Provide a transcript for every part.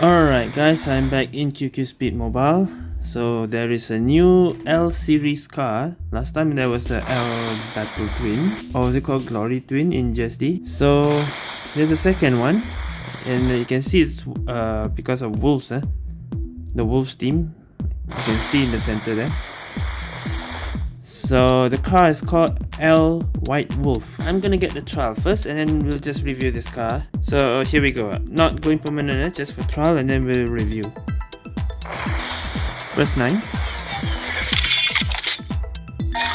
Alright guys, I'm back in QQ Speed Mobile. So there is a new L series car. Last time there was a L Battle Twin. Or was it called Glory Twin in GSD? So there's a second one. And you can see it's uh, because of Wolves. Eh? The Wolves team. You can see in the center there. So the car is called L White Wolf. I'm gonna get the trial first and then we'll just review this car. So here we go. Not going permanent, eh? just for trial and then we'll review. Press 9.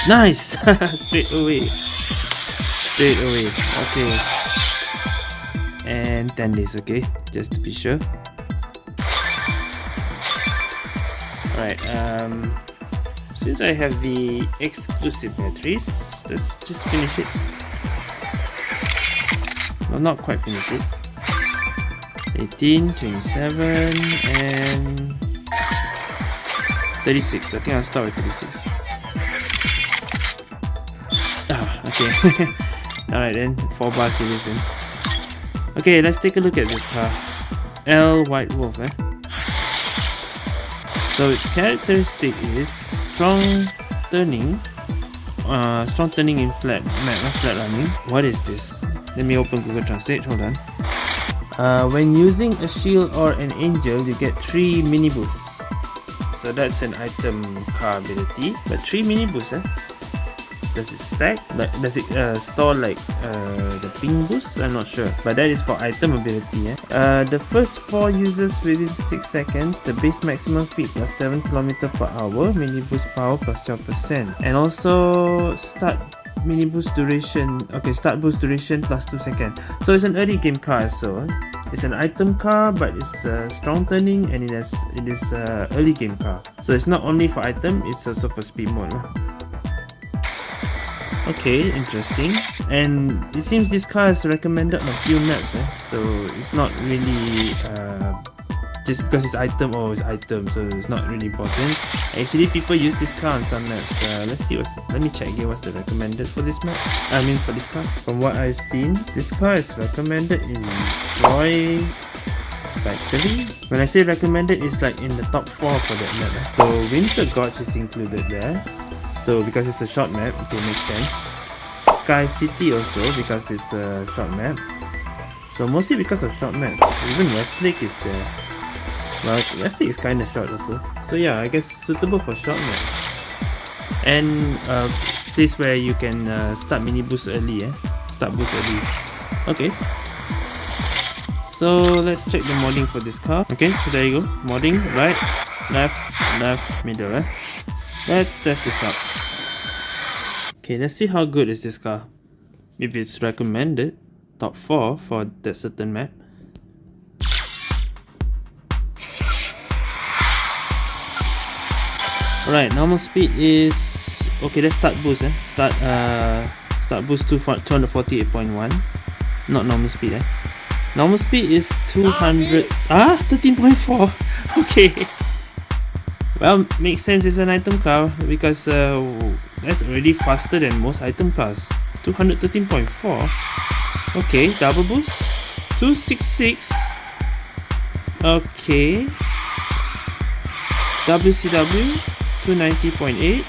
Nice! Straight away. Straight away. Okay. And 10 days, okay? Just to be sure. Alright, um since I have the exclusive batteries, let's just finish it. Well, not quite finish it. 18, 27, and 36. I think I'll start with 36. Ah, okay. Alright then, 4 bar series then. Okay, let's take a look at this car. L White Wolf, eh? So its characteristic is strong turning uh, strong turning in flat map flat running what is this? Let me open google translate hold on. Uh, when using a shield or an angel you get three mini boosts so that's an item car ability but three mini boosts eh? Does it stack? Like does it uh, store like uh, the ping boost? I'm not sure. But that is for item ability eh? uh, the first four users within 6 seconds the base maximum speed plus 7 km per hour mini boost power plus 12 percent. And also start mini boost duration okay start boost duration plus 2 seconds so it's an early game car so it's an item car but it's a strong turning and it has it is a early game car. So it's not only for item it's also for speed mode Okay, interesting. And it seems this car is recommended on a few maps, eh? so it's not really uh, just because it's item or oh, it's item, so it's not really important. Actually, people use this car on some maps. Uh, let's see what's. Let me check here what's the recommended for this map. I mean for this car. From what I've seen, this car is recommended in Troy Factory. When I say recommended, it's like in the top 4 for that map. Eh? So Winter Gorge is included there. So because it's a short map, it makes sense. Sky City also because it's a short map. So mostly because of short maps. Even Westlake is there. Well, Westlake is kinda short also. So yeah, I guess suitable for short maps. And uh, place where you can uh, start mini boost early eh? Start boost early. Okay. So let's check the modding for this car. Okay, so there you go. Modding, right, left, left, middle eh? Let's test this out. Okay, let's see how good is this car. If it's recommended, top 4 for that certain map. Alright, normal speed is... Okay, let's start boost eh. Start uh, start boost to 248.1. Not normal speed eh. Normal speed is 200... Ah, 13.4! Okay. Well, makes sense it's an item car because uh, that's already faster than most item cars. 213.4. Okay, double boost. 266. Okay. WCW 290.8.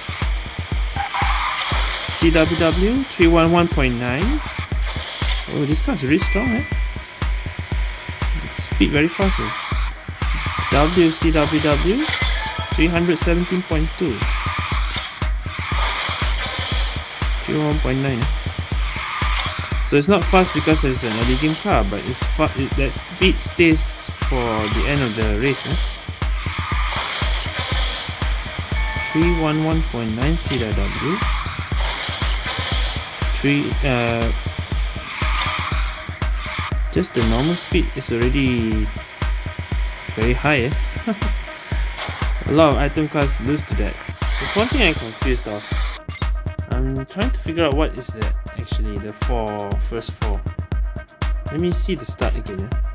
CWW 311.9. Oh, this car is really strong, eh? Speed very fast. Eh? WCWW 317.2 301.9 so it's not fast because it's an early game car but it's it, that speed stays for the end of the race eh? 311.9 CW 3 uh, just the normal speed is already very high eh? A lot of item cards lose to that. There's one thing I'm confused of. I'm trying to figure out what is that actually, the four, first four. Let me see the start again. Eh?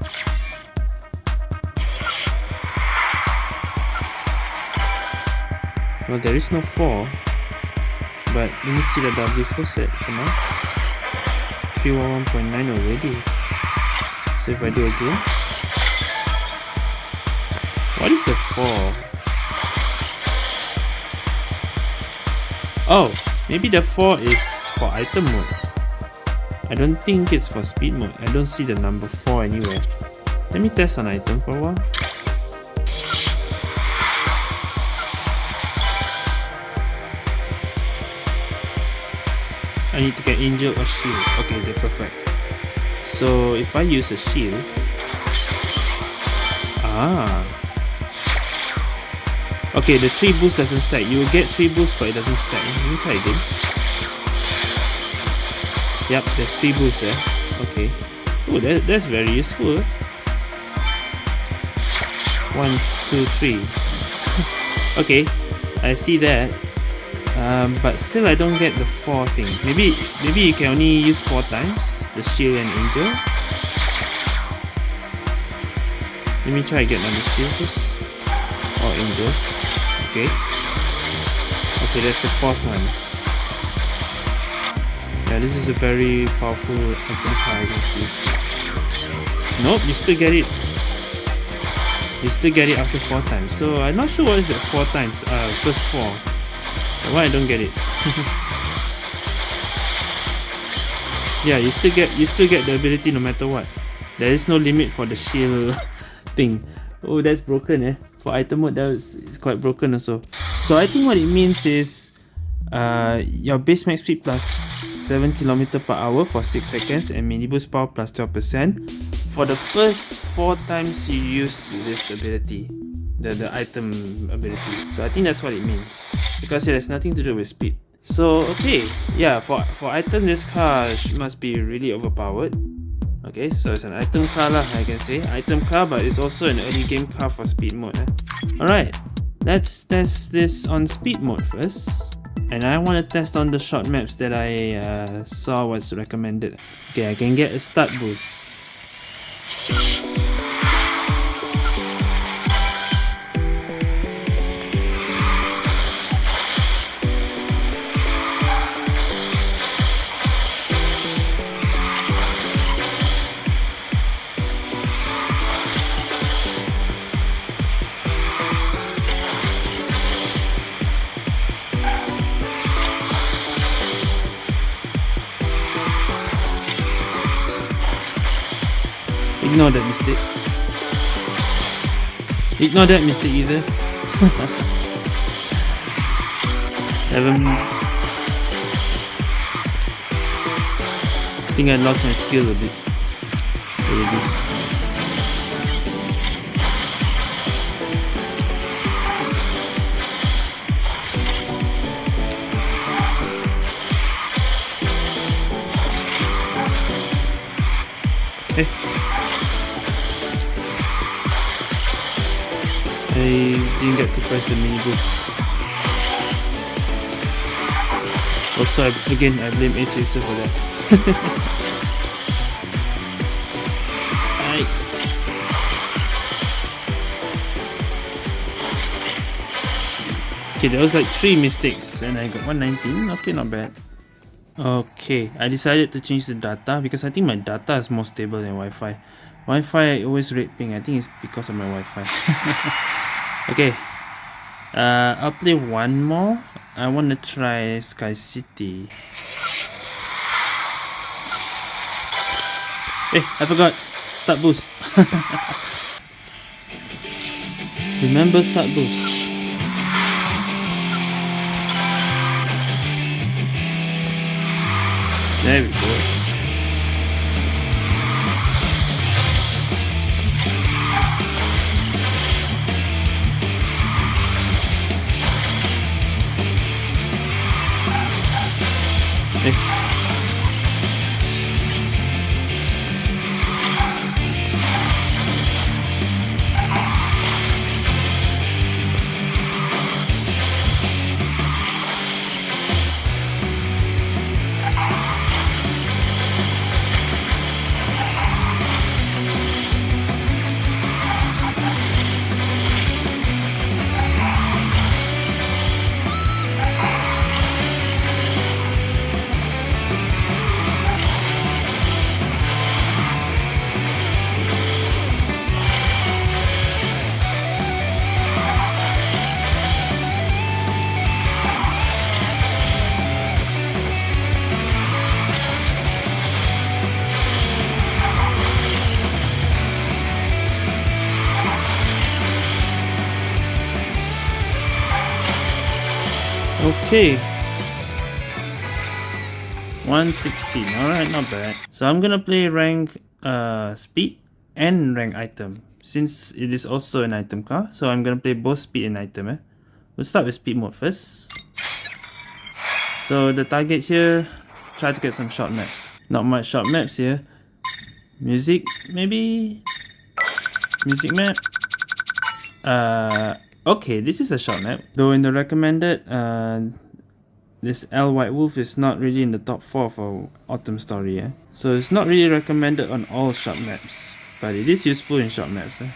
Well, there is no 4. But let me see the W4 set. Come on. 311.9 already. So if I do again. What is the 4? Oh, maybe the 4 is for item mode. I don't think it's for speed mode. I don't see the number 4 anywhere. Let me test an item for a while. I need to get angel or shield. Okay, they're perfect. So if I use a shield, ah, okay, the three boost doesn't stack. You will get three boosts, but it doesn't stack. Let me try again. Yep, there's three boosts there. Okay. Oh, that, that's very useful. One, two, three. okay, I see that. Um, but still I don't get the 4 thing. Maybe maybe you can only use 4 times, the shield and angel. Let me try get another shield first. Or angel. Okay. Okay, that's the fourth one. Yeah, this is a very powerful item card I. Nope, you still get it. You still get it after 4 times. So I'm not sure what is that 4 times. Uh, first 4. Why I don't get it? yeah, you still get you still get the ability no matter what. There is no limit for the shield thing. Oh, that's broken, eh? For item mode, that was it's quite broken also. So I think what it means is, uh, your base max speed plus 7 km per hour for 6 seconds and mini boost power plus 12% for the first 4 times you use this ability the, the item ability. So I think that's what it means. Because it has nothing to do with speed. So okay, yeah, for, for item this car must be really overpowered. Okay, so it's an item car lah, I can say. Item car, but it's also an early game car for speed mode. Eh? Alright, let's test this on speed mode first. And I want to test on the short maps that I uh, saw was recommended. Okay, I can get a start boost. Ignore that mistake. Ignore that mistake either. Haven't... I think I lost my skill a bit. Already. I didn't get to press the mini boost. Also, again, I blame Ace for that. Aye. Okay, there was like three mistakes and I got 119. Okay, not bad. Okay, I decided to change the data because I think my data is more stable than Wi-Fi. Wi-Fi always rate ping. I think it's because of my Wi-Fi. okay, uh, I'll play one more. I want to try Sky City. Hey, I forgot. Start boost. Remember start boost. There we go. Okay. 116. Alright, not bad. So I'm gonna play rank uh, speed and rank item. Since it is also an item car, so I'm gonna play both speed and item. Eh? We'll start with speed mode first. So the target here, try to get some short maps. Not much short maps here. Music, maybe? Music map? Uh, okay, this is a short map. Though in the recommended, uh, this L White Wolf is not really in the top 4 for Autumn Story. Eh? So it's not really recommended on all short maps. But it is useful in short maps. Eh?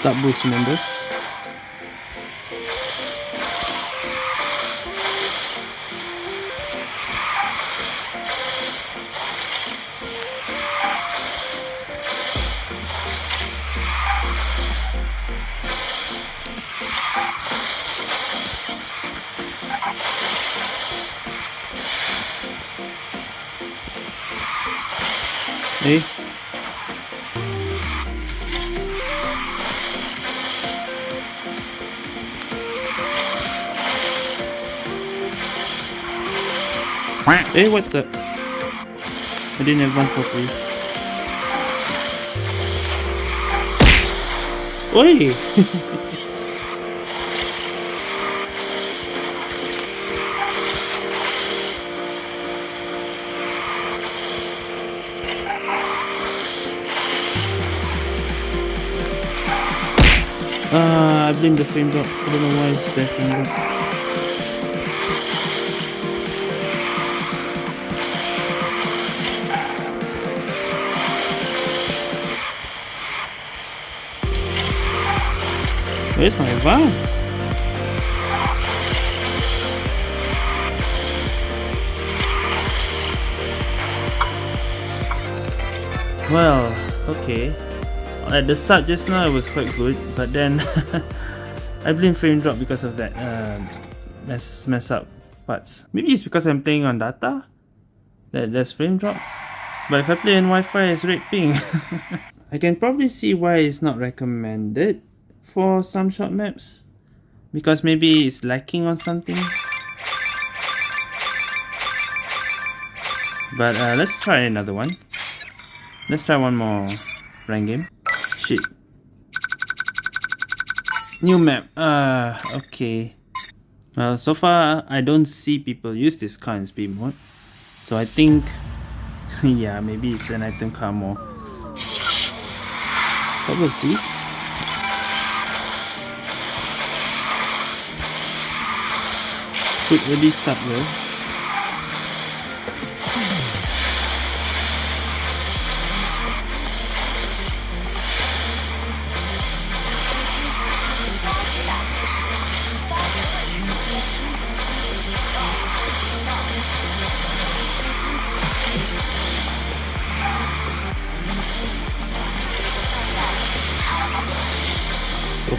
Start boost remember? Hey. Hey, what the? I didn't advance properly. Oi! Ah, I blame the. I don't know why it's the frame drop. Where's my advance? Well, okay. At the start just now it was quite good, but then I blame frame drop because of that uh, mess mess up parts. Maybe it's because I'm playing on data that there's frame drop. But if I play on Wi-Fi it's red ping. I can probably see why it's not recommended for some short maps. Because maybe it's lacking on something. But uh, let's try another one. Let's try one more rank game shit. New map. Ah, uh, okay. Well, so far, I don't see people use this car in speed mode. So I think, yeah, maybe it's an item car more. But we'll see. Quick ready start though.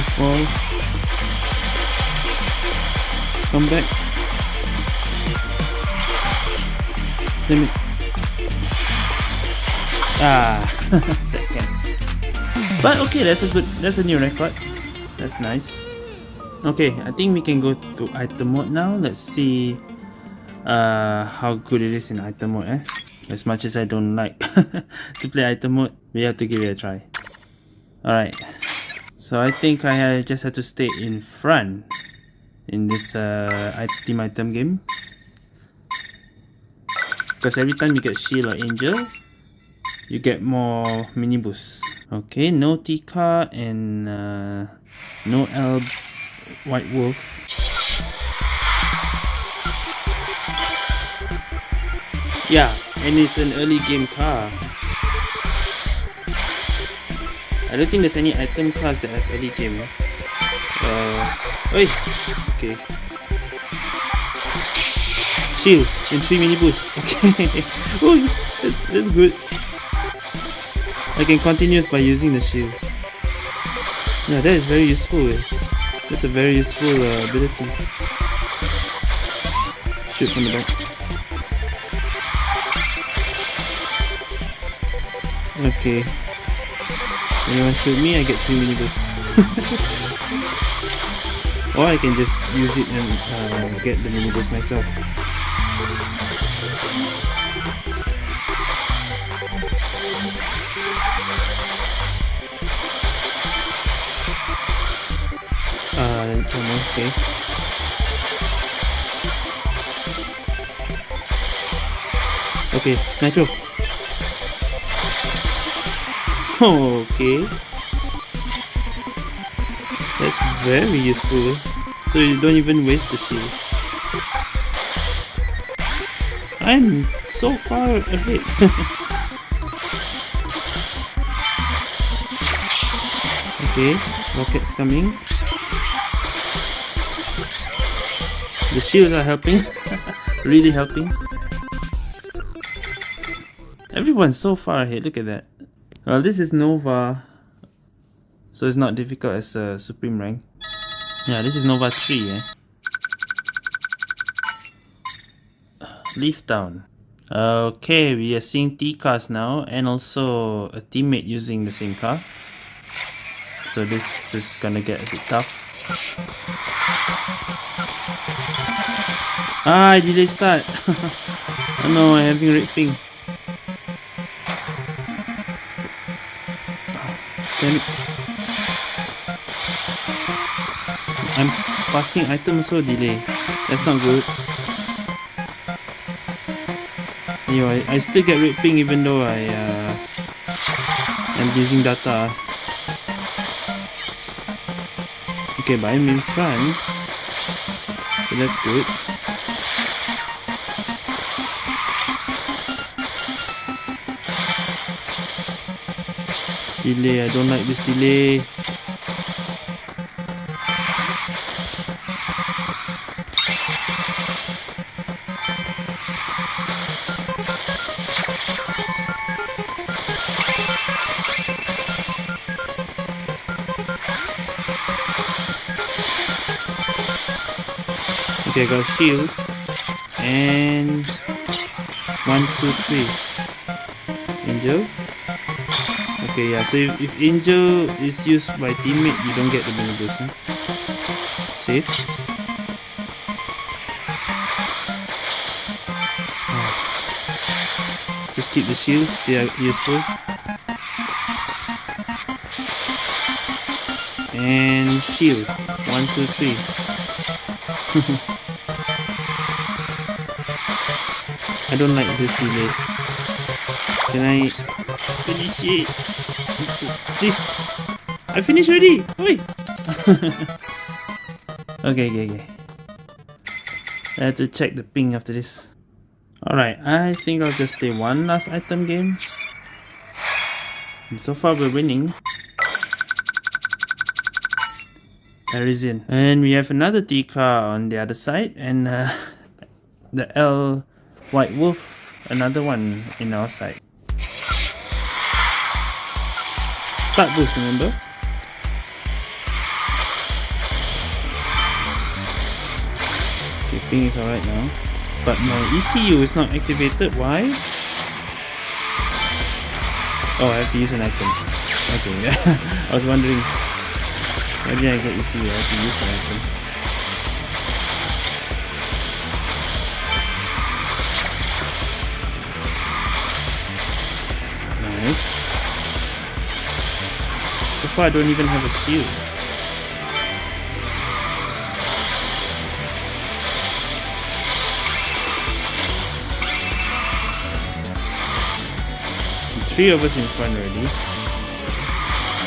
Fall. Come back. Let me. Ah, second. But okay, that's a good. That's a new record. That's nice. Okay, I think we can go to item mode now. Let's see uh, how good it is in item mode. Eh? As much as I don't like to play item mode, we have to give it a try. Alright. So I think I just have to stay in front in this uh, team item game. Because every time you get shield or angel, you get more mini boosts. Okay, no Tika and uh, no L White Wolf. Yeah, and it's an early game car. I don't think there's any item cars that I've early game. Uh, oi, okay. Shield and 3 mini boost. Okay. oh, that's, that's good. I can continue by using the shield. Yeah, that is very useful. Eh? That's a very useful uh, ability. Shoot from the back. Okay. Anyone shoot me, I get 3 mini boosts. or I can just use it and uh, get the mini boost myself. Uh, okay. Okay, Nitro. Okay. That's very useful. So you don't even waste the shield. I'm so far ahead. okay, rockets coming. The shields are helping. really helping. Everyone's so far ahead, look at that. Well, this is Nova, so it's not difficult as a Supreme rank. Yeah, this is Nova 3, eh? Leaf down. Okay, we are seeing T cars now and also a teammate using the same car. So this is gonna get a bit tough. Ah, I delay start. oh no, I'm having red ping. I'm passing item so delay. That's not good. Anyway, I still get red ping even though I uh, am using data. Okay, but I'm in front. So that's good. Delay, I don't like this delay. Okay, I got shield. And one, two, three. Angel. Okay, yeah, so if, if Angel is used by teammate, you don't get the boost. Huh? Safe. Oh. Just keep the shields, they are useful. And shield. One, two, three. I don't like this delay. Can I finish it? This. I finished already. Wait. okay, okay, okay. I have to check the ping after this. Alright, I think I'll just play one last item game. And so far we're winning. Parisian. And we have another T car on the other side and uh, the L White Wolf, another one in our side. Start boost, remember? Okay, ping is alright now. But my ECU is not activated, why? Oh, I have to use an item. Okay, I was wondering. Why did I get ECU? I have to use an item. Nice. Far I don't even have a shield. Three of us in front already.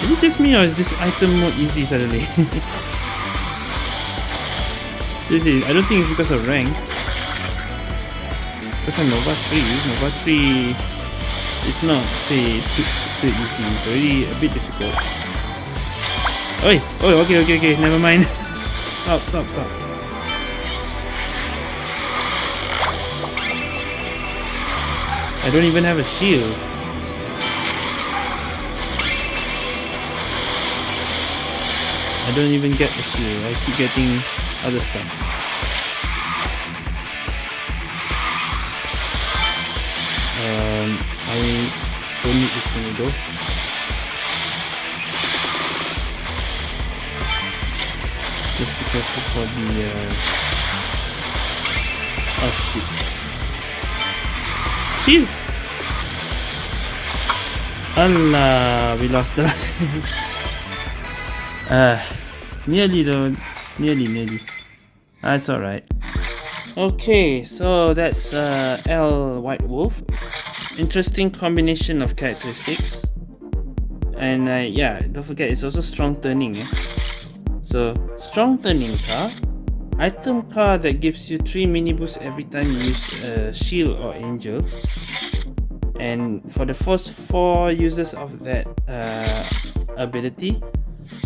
Is it just me or is this item more easy suddenly? Seriously, I don't think it's because of rank. Because I'm Nova 3, Nova 3 is not, say, too, too easy. It's already a bit difficult. Oi! Oh, okay, okay, okay, never mind. stop, stop, stop. I don't even have a shield. I don't even get the shield. I keep getting other stuff. Um, I don't need this thing though. Just be careful for the uh... oh shit. Shield! Allah, we lost the last Uh, nearly though, nearly, nearly. That's alright. Okay, so that's uh, L White Wolf. Interesting combination of characteristics. And uh, yeah, don't forget it's also strong turning. Eh? So, strong turning car. Item car that gives you 3 mini boosts every time you use a shield or angel. And for the first 4 uses of that uh, ability,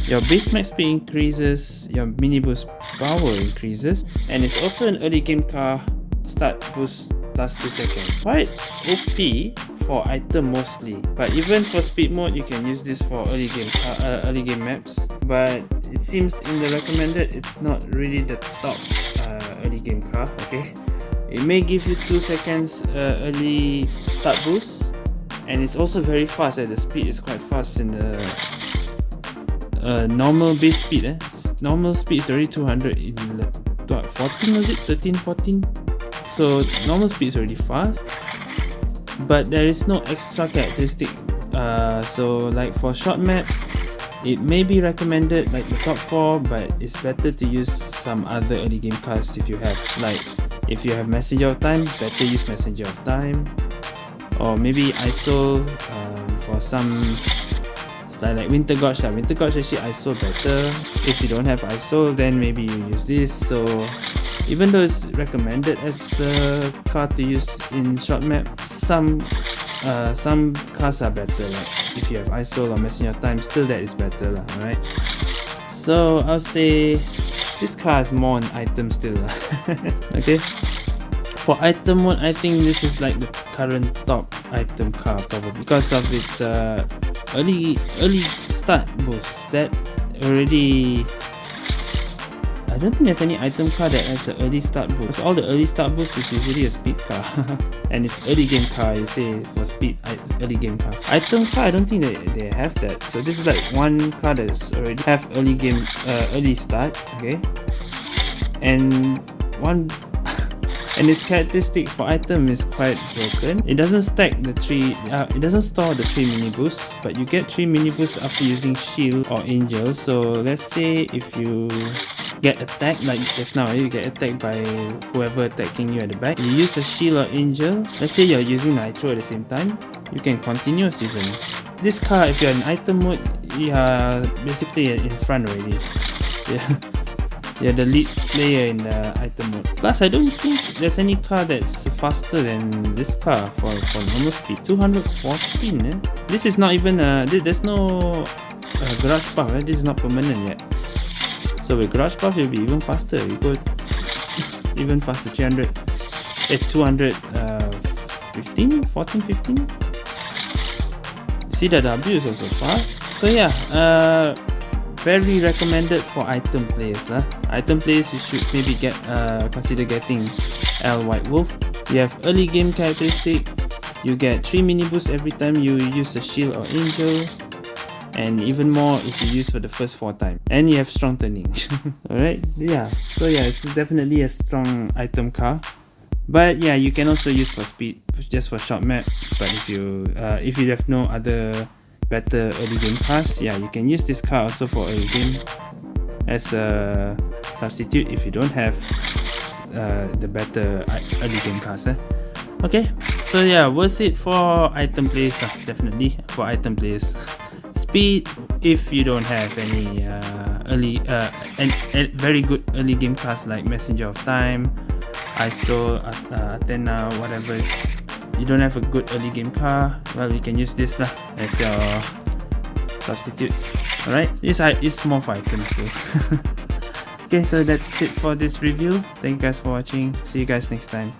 your base max speed increases, your mini boost power increases, and it's also an early game car start boost last 2 seconds. Quite OP for item mostly, but even for speed mode you can use this for early game car, uh, early game maps. But it seems in the recommended it's not really the top uh, early game car. Okay, it may give you 2 seconds uh, early start boost, and it's also very fast. Eh? The speed is quite fast in the uh, normal base speed eh? normal speed is already 200 in what 14 was it 13 14 so normal speed is already fast but there is no extra characteristic uh, so like for short maps it may be recommended like the top 4 but it's better to use some other early game cards if you have like if you have messenger of time better use messenger of time. Or maybe ISO um, for some like, like winter gorge lah. winter gorge actually ISO better. If you don't have ISO then maybe you use this. So even though it's recommended as a car to use in short map some uh, some cars are better. Like if you have ISO or messenger of time still that is better lah, alright? So I'll say this car is more an item still okay? For item mode I think this is like the current top item car probably because of its uh, early early start boost that already I don't think there's any item car that has an early start boost. Because all the early start boost is usually a speed car. And it's early game car you say for speed early game car. Item car I don't think they, they have that. So this is like one car that's already have early game uh, early start okay? And one and its characteristic for item is quite broken. It doesn't stack the three, uh, it doesn't store the three mini boosts, but you get three mini boosts after using shield or angel. So let's say if you get attacked like just now you get attacked by whoever attacking you at the back. You use a shield or angel. Let's say you're using nitro at the same time. You can continuous even this car if you're in item mode you are basically in front already. Yeah you're the lead player in the item mode. Plus, I don't think there's any car that's faster than this car for, for normal speed. 214 eh? This is not even a... There's no uh, garage buff eh? This is not permanent yet. So with garage buff, you'll be even faster. You go even faster. 300... Eh, 200... Uh, 15? 14, 15? See the W is also fast. So yeah, uh, very recommended for item players lah. Item players you should maybe get uh, consider getting L White Wolf. You have early game characteristic. You get 3 mini boosts every time you use a shield or angel. And even more if you use for the first 4 times. And you have strong turning. Alright, yeah. So yeah, it's definitely a strong item car. But yeah, you can also use for speed, just for short map. But if you uh, if you have no other better early game pass. Yeah you can use this card also for early game as a substitute if you don't have uh, the better early game cars eh? okay so yeah worth it for item plays uh, definitely. For item plays speed if you don't have any uh, early uh, and, very good early game cars like messenger of time iso uh, athena whatever you don't have a good early game car well you can use this lah as your substitute. Alright this is more for items too okay so that's it for this review. Thank you guys for watching. See you guys next time